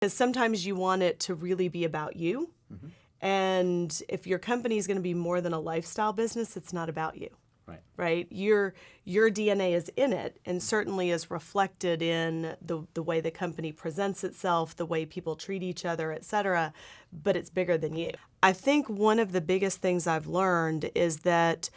Because sometimes you want it to really be about you. Mm-hmm. And if your company is going to be more than a lifestyle business, it's not about you. Right. Right? Your your DNA is in it and mm-hmm. certainly is reflected in the, the way the company presents itself, the way people treat each other, et cetera, but it's bigger than you. I think one of the biggest things I've learned is that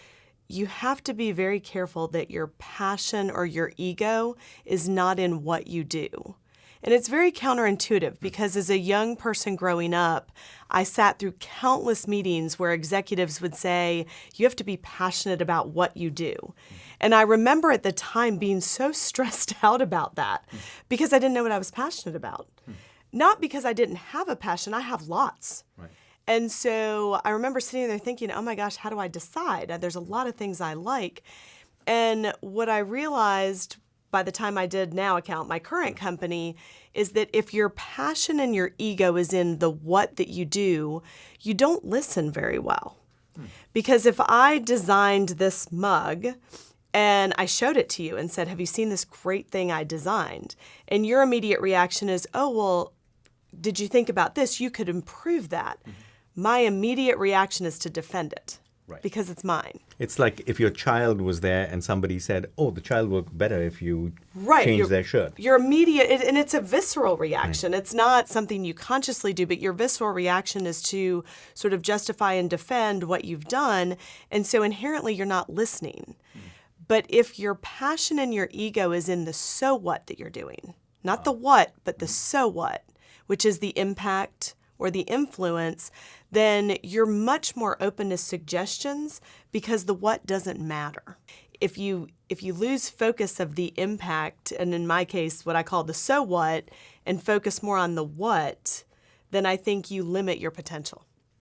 you have to be very careful that your passion or your ego is not in what you do. And it's very counterintuitive because as a young person growing up, I sat through countless meetings where executives would say, you have to be passionate about what you do. And I remember at the time being so stressed out about that because I didn't know what I was passionate about. Not because I didn't have a passion, I have lots. Right. And so I remember sitting there thinking, oh my gosh, how do I decide? There's a lot of things I like. And what I realized by the time I did NowAccount, my current mm. company, is that if your passion and your ego is in the what that you do, you don't listen very well. Hmm. Because if I designed this mug and I showed it to you and said, Have you seen this great thing I designed? And your immediate reaction is, Oh, well, did you think about this? You could improve that. Mm-hmm. My immediate reaction is to defend it Right. because it's mine. It's like if your child was there and somebody said, "Oh, the child will look better if you Right. change your- their shirt." Your immediate, it- and it's a visceral reaction. It's not something you consciously do, but your visceral reaction is to sort of justify and defend what you've done. And so inherently, you're not listening. Mm. But if your passion and your ego is in the so what that you're doing, not ah. the what, but the mm. so what, which is the impact or the influence, then you're much more open to suggestions because the what doesn't matter. If you if you lose focus of the impact, and in my case, what I call the so what, and focus more on the what, then I think you limit your potential.